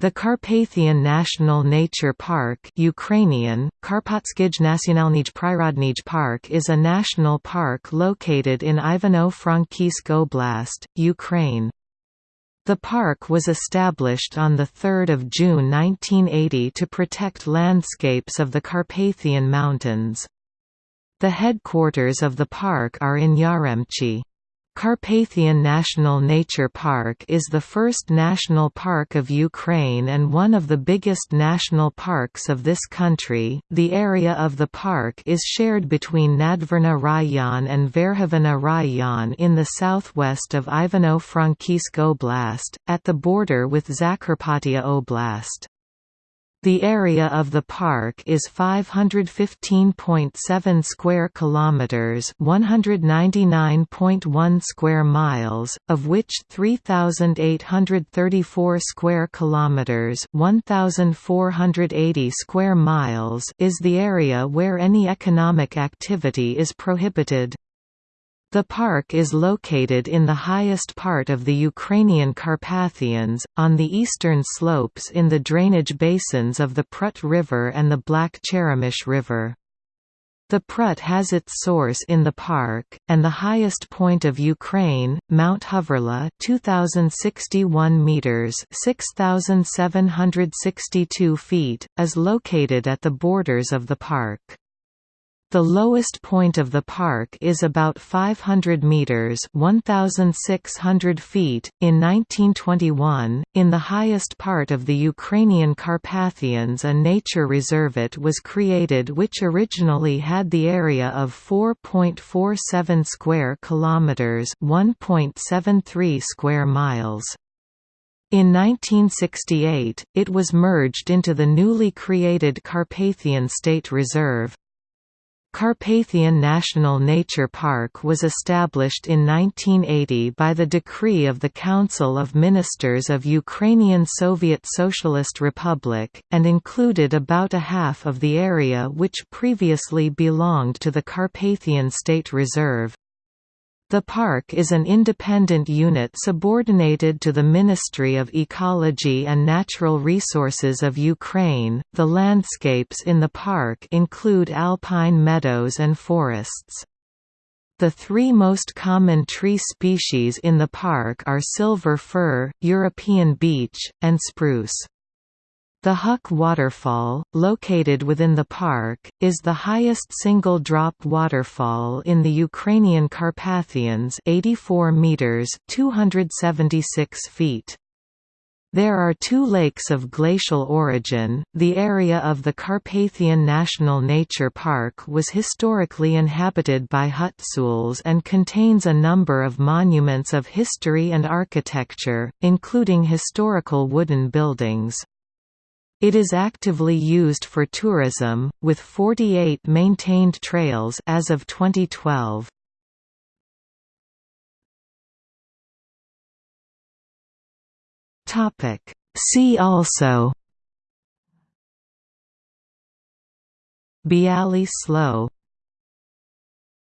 The Carpathian National Nature Park Ukrainian, Karpatskij Park is a national park located in Ivano-Frankivsk Oblast, Ukraine. The park was established on 3 June 1980 to protect landscapes of the Carpathian Mountains. The headquarters of the park are in Yaremche. Carpathian National Nature Park is the first national park of Ukraine and one of the biggest national parks of this country. The area of the park is shared between Nadvirna Rayon and Verkhovyna Rayon in the southwest of Ivano-Frankivsk Oblast, at the border with Zakarpattia Oblast. The area of the park is 515.7 square kilometers, 199.1 square miles, of which 3834 square kilometers, 1480 square miles is the area where any economic activity is prohibited. The park is located in the highest part of the Ukrainian Carpathians, on the eastern slopes in the drainage basins of the Prut River and the Black Cheremosh River. The Prut has its source in the park, and the highest point of Ukraine, Mount Hoverla 2061 meters, 6762 feet, is located at the borders of the park. The lowest point of the park is about 500 meters (1600 feet). In 1921, in the highest part of the Ukrainian Carpathians, a nature reservate was created which originally had the area of 4.47 square kilometers (1.73 square miles). In 1968, it was merged into the newly created Carpathian State Reserve. Carpathian National Nature Park was established in 1980 by the decree of the Council of Ministers of Ukrainian Soviet Socialist Republic, and included about a half of the area which previously belonged to the Carpathian State Reserve. The park is an independent unit subordinated to the Ministry of Ecology and Natural Resources of Ukraine. The landscapes in the park include alpine meadows and forests. The three most common tree species in the park are silver fir, European beech, and spruce. The Huk waterfall, located within the park, is the highest single-drop waterfall in the Ukrainian Carpathians 84 meters 276 feet. There are two lakes of glacial origin. The area of the Carpathian National Nature Park was historically inhabited by Hutsuls and contains a number of monuments of history and architecture, including historical wooden buildings. It is actively used for tourism, with 48 maintained trails as of 2012. Topic See also Bialy Slough